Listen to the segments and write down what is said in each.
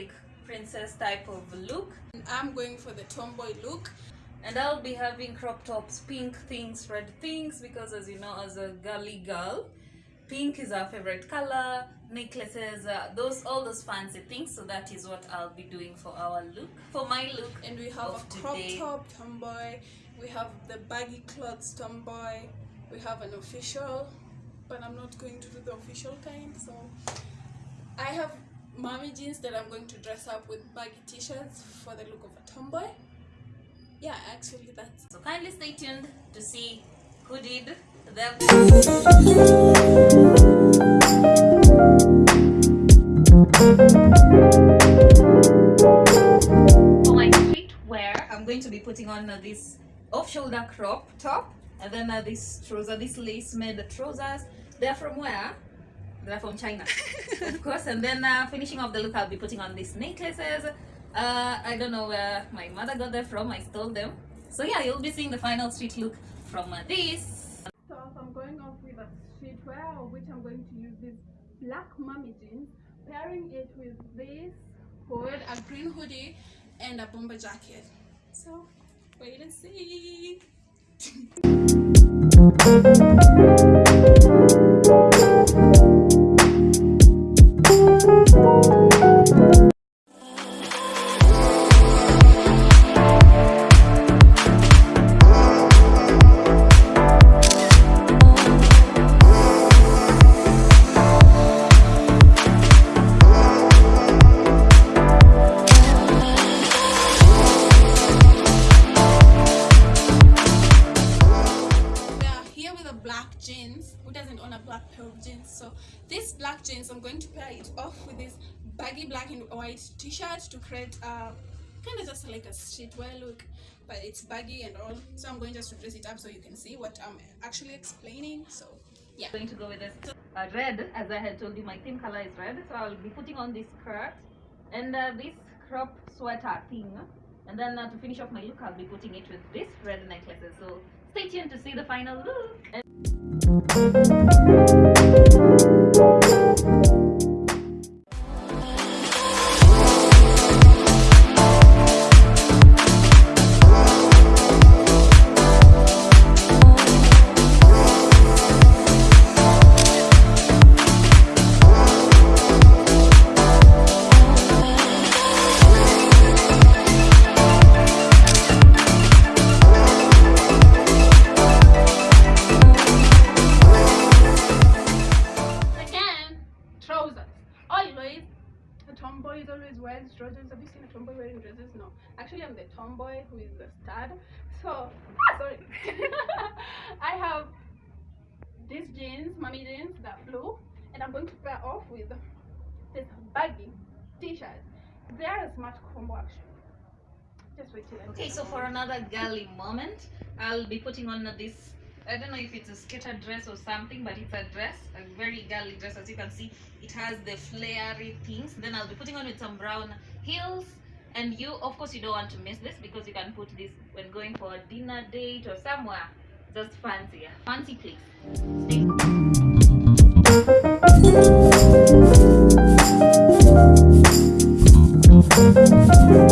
basic princess type of look I'm going for the tomboy look. and I'll be having crop tops, pink things, red things because as you know as a girly girl, pink is our favorite color, necklaces, uh, those all those fancy things so that is what I'll be doing for our look. For my look And we have a crop today. top tomboy. We have the baggy clothes tomboy. We have an official, but I'm not going to do the official kind. So I have mommy jeans that I'm going to dress up with baggy t-shirts for the look of a tomboy. Yeah, actually that's So kindly stay tuned to see who did the For my streetwear, I'm going to be putting on uh, this off-shoulder crop top and then uh, this trouser, this lace-made trousers. They're from where? They're from China, of course. And then uh, finishing off the look, I'll be putting on these necklaces. Uh, I don't know where my mother got them from. I stole them. So yeah, you'll be seeing the final street look from uh, this. So I'm going off with a streetwear, of which I'm going to use this black mummy jeans, pairing it with this hood, a green hoodie, and a bomber jacket. So wait and see. own a black pair of jeans? So this black jeans, I'm going to pair it off with this baggy black and white t-shirt to create a kind of just like a streetwear look, but it's baggy and all. So I'm going just to dress it up so you can see what I'm actually explaining. So yeah. I'm going to go with this uh, red as i had told you my theme color is red so i'll be putting on this skirt and uh, this crop sweater thing and then uh, to finish off my look i'll be putting it with this red necklaces so stay tuned to see the final look and Again, Always, a tomboy is always wearing trousers. Have you seen a tomboy wearing dresses? No. Actually, I'm the tomboy who is the stud. So, ah, sorry. I have these jeans, mommy jeans, that blue, and I'm going to pair off with this baggy t-shirt. They are a smart combo actually. Just wait till I okay so for another girly moment i'll be putting on this i don't know if it's a skater dress or something but it's a dress a very girly dress. As you can see it has the flary things. Then i'll be putting on with some brown heels. And you of course you don't want to miss this because you can put this when going for a dinner date or somewhere. Just fancy a fancy place Stay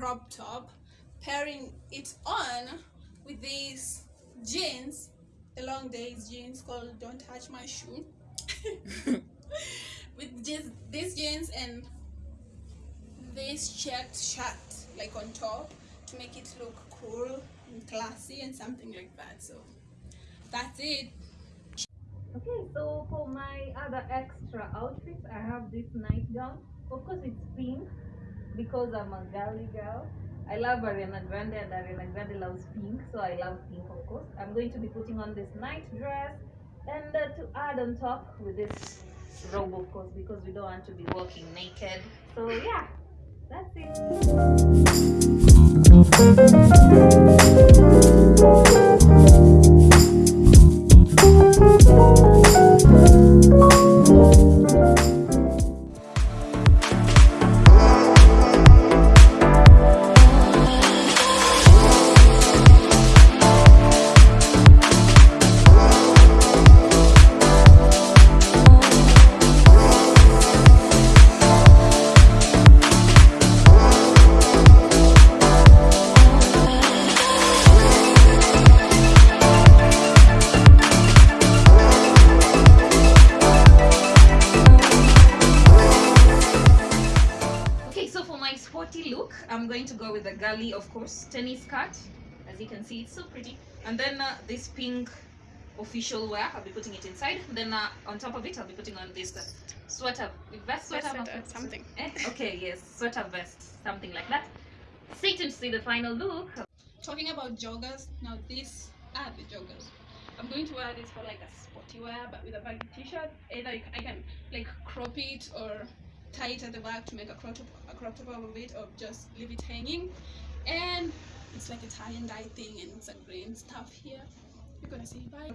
crop top, pairing it on with these jeans, the long days jeans called Don't Touch My Shoe. with just these jeans and this checked shirt, like on top, to make it look cool and classy and something like that. So that's it. Okay, so for my other extra outfits, I have this nightgown. Of course, it's pink because I'm a girly girl. I love Ariana Grande and Ariana Grande loves pink, so I love pink, of course. I'm going to be putting on this night dress and uh, to add on top with this robe, of course, because we don't want to be walking naked. So, yeah, that's it. I'm going to go with the girly, of course, tennis skirt. As you can see, it's so pretty. And then uh, this pink official wear, I'll be putting it inside. Then uh, on top of it, I'll be putting on this uh, sweater, vest sweater, sweater, something. Eh? Okay, yes, sweater vest, something like that. Stay tuned to see the final look. Talking about joggers, now these are the joggers. I'm going to wear this for like a sporty wear, but with a baggy t-shirt. Either I can like crop it or tie it at the back to make a crop top, a crop top out of it, or just leave it hanging. And it's like a tie and dye thing, and a green stuff here. You're gonna see. Bye.